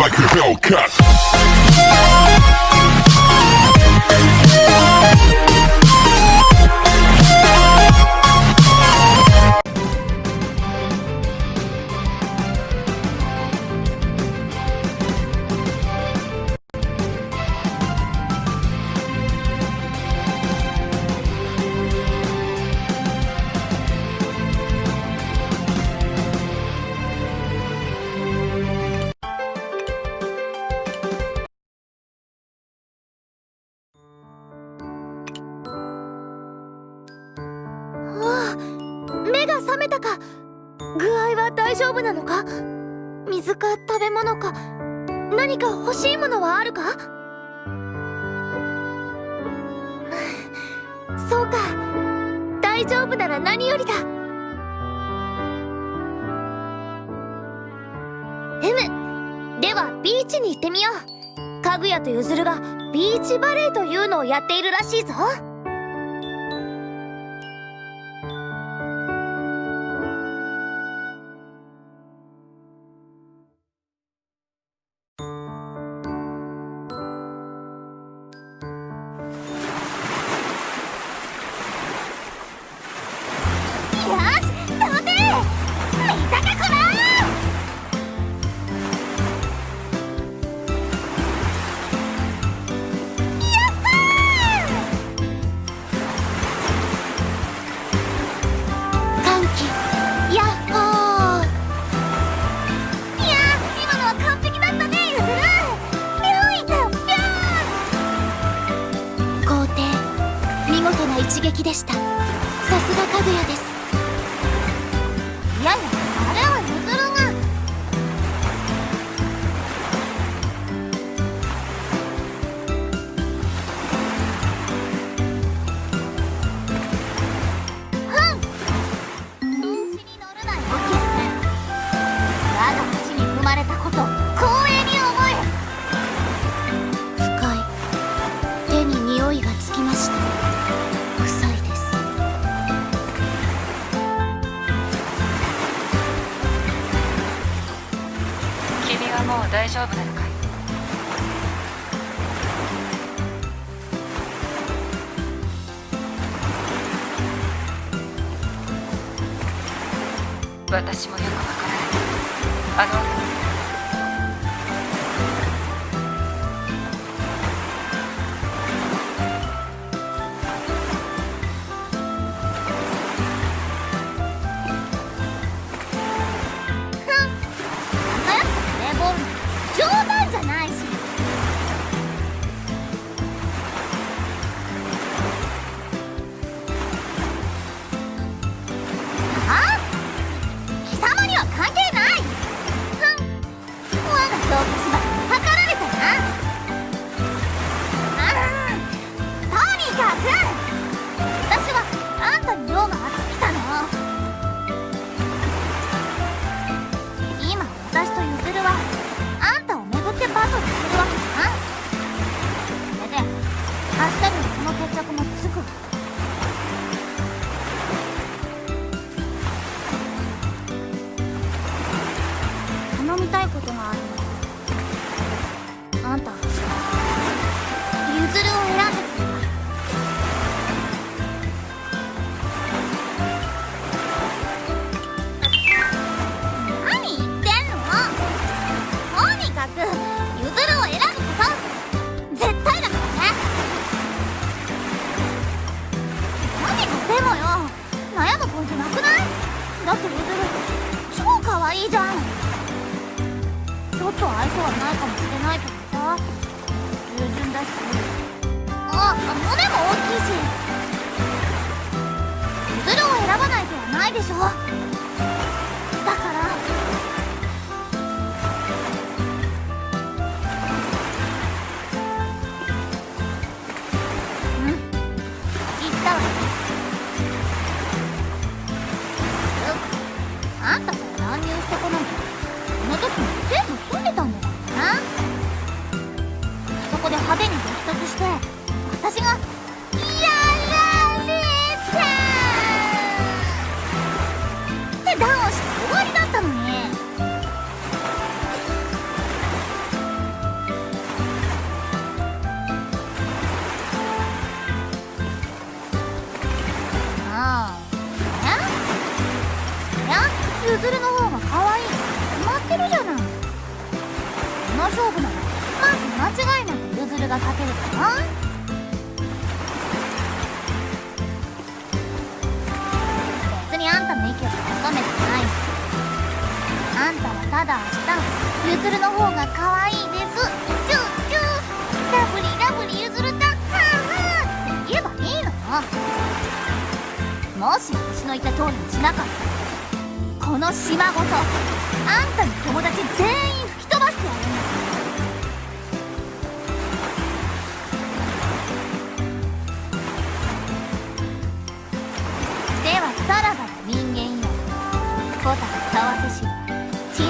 like a Hellcat. が覚めたか具合は大丈夫なのか水か食べ物か何か欲しいものはあるか？そうか大丈夫なら何よりだ。M ではビーチに行ってみよう。かぐやとゆずるがビーチバレーというのをやっているらしいぞ。です。丈夫なのかい？私もれないとかさ従順だしあ胸も大きいしズルを選ばない手はないでしょだからうん。言ったわ。あんたさ乱入してこないとこの時も生徒私がやられたってダウンして終わりだったのに。ああ。るの方が可愛い。決まってるじゃない。この勝負ならまず間違いなくゆずるが勝てるかな。あんたはただ明日ゆずるの方が可愛いです。チュー。チュー。ラブリー。ラブリー。ゆずるだはあはって言えばいいのよもし私の言った通りにしなかったらこの島ごとあんたの友達全員吹き飛ばしてやるんだではさらばの人間よボタンたわ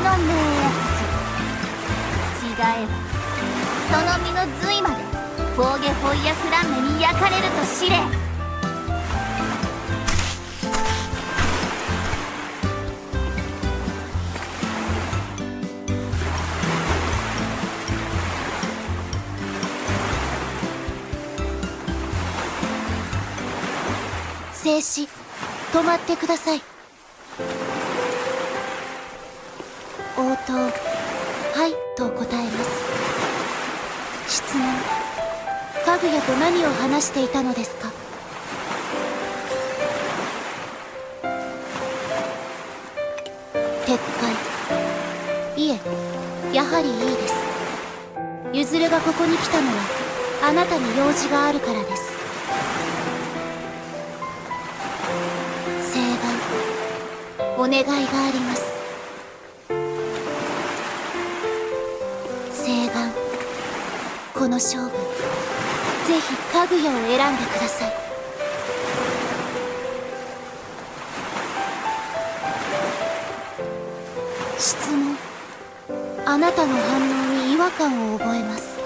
の明発違え。ばその身の髄までフォーゲホイヤフランメに焼かれると知れ。静止。止まってください。応答はいと答えます。質問。かぐやと何を話していたのですか？撤回。いえやはりいいです。ゆずるがここに来たのはあなたに用事があるからです。請願お願いがあります。の勝負ぜひかぐやを選んでください。質問。あなたの反応に違和感を覚えます。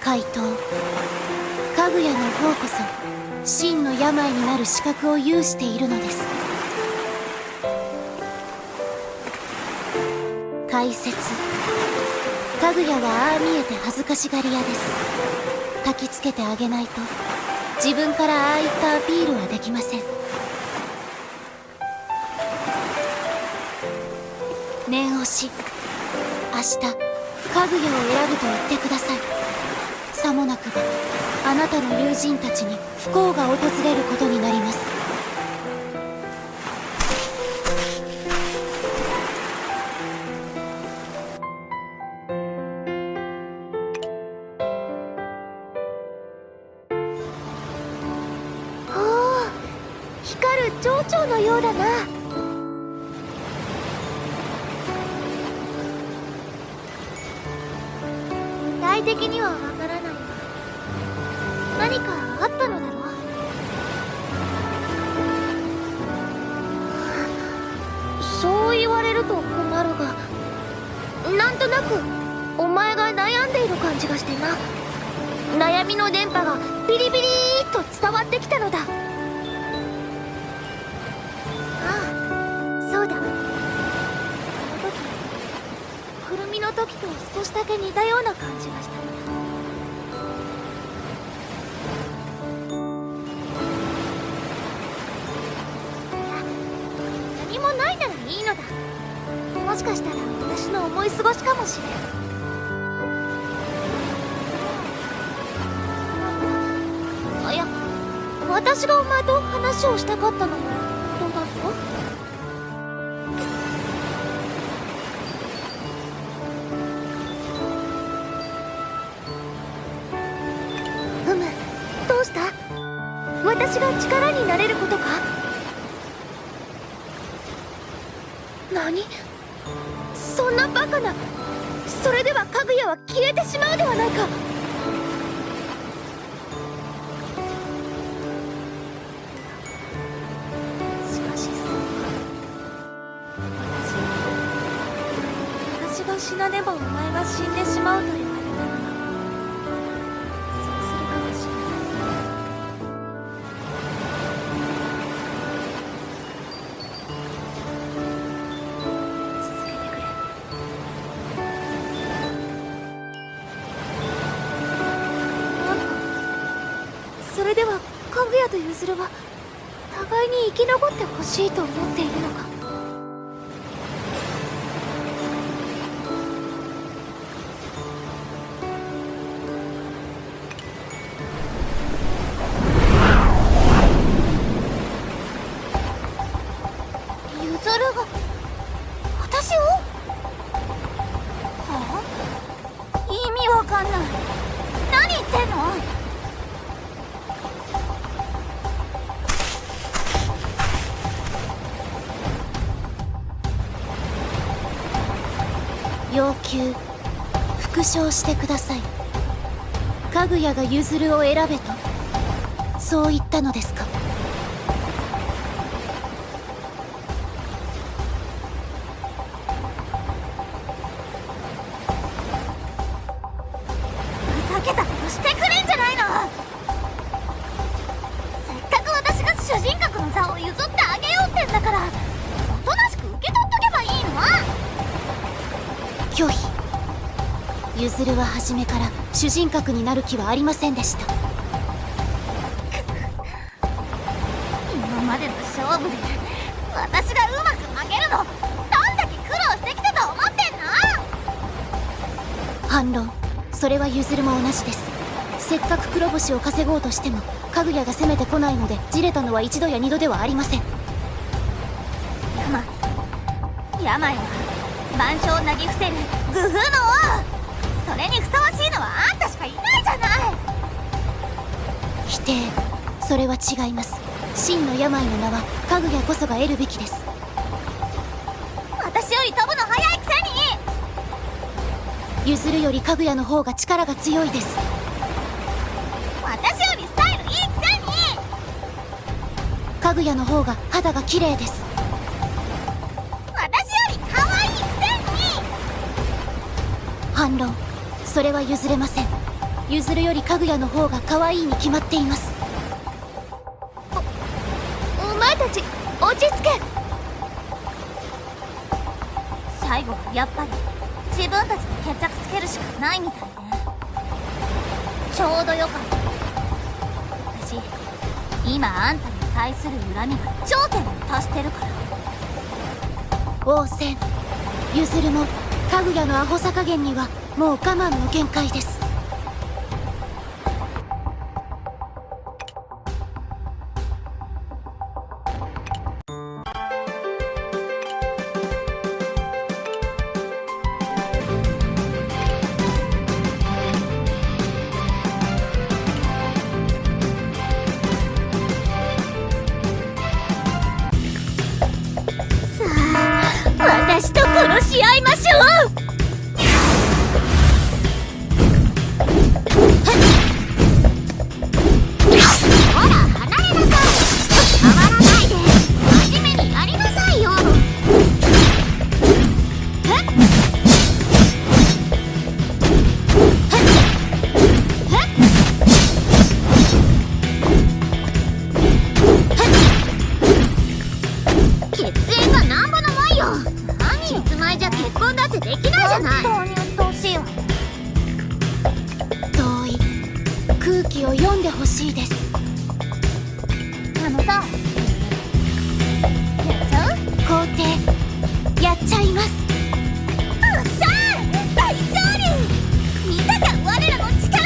回答。かぐやの方こそ真の病になる資格を有しているのです。解説かぐやはああ見えて恥ずかしがり屋です。焚きつけてあげないと。自分からああいったアピールはできません。念押し。明日かぐやを選ぶと言ってください。さもなくばあなたの友人たちに不幸が訪れることになります。光る蝶々のようだな。具体的にはわからない。が何かあったのだろう。そう言われると困るがなんとなくお前が悩んでいる感じがしてな。悩みの電波がビリビリーっと伝わってきたのだ。時と少しだけ似たような感じがしたのだいや何もないならいいのだもしかしたら私の思い過ごしかもしれんあや私がお前と話をしたかったのも私が力になれることか？何？そんなバカな。それではかぐやは消えてしまうではないか。しかしそう私私が死なねばお前が死んでしまうと言わなんとユズルは互いに生き残ってほしいと思っているのか？承してください。かぐやが譲るを選べとそう言ったのですか。ゆずるは初めから主人格になる気はありませんでした。今までの勝負で私がうまく負けるのどんだけ苦労してきたと思ってんの？反論。それはゆずるも同じです。せっかく黒星を稼ごうとしてもかぐやが攻めてこないのでじれたのは一度や二度ではありません。病病は万象をなぎ伏せる。グフの王それにふさわしいのはあんたしかいないじゃない。否定。それは違います。真の病の名はかぐやこそが得るべきです。私より飛ぶの早いくせに。ゆずるよりかぐやの方が力が強いです。私よりスタイルいいくせに。かぐやの方が肌が綺麗です。私より可愛いくせに。反論それは譲れません。ゆずるよりかぐやの方が可愛いに決まっています。おお前たち落ち着け。最後はやっぱり自分たちで決着つけるしかないみたいね。ちょうどよかった。私今あんたに対する恨みが頂点に達してるから。王戦。ゆずるもかぐやのアホさ加減にはもう我慢の限界です。私と殺し合いましできないじゃない。本当に鬱陶しいわ。同意空気を読んでほしいです。あのさ。やっちゃう？皇帝やっちゃいます。うっしゃー！大勝利！見たか我らの力！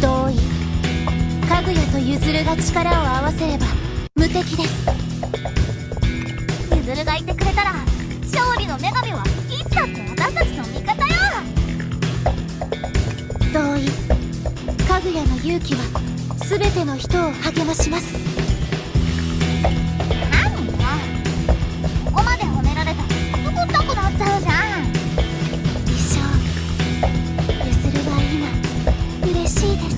同意かぐやとゆずるが力を合わせれば無敵です。ゆずるがいてくれたら勝利の女神はいつだって私たちの味方よ。同意。かぐやの勇気は全ての人を励まします。何よここまで褒められた。ら作ったくなっちゃうじゃん。一生。ゆするは今。嬉しいです。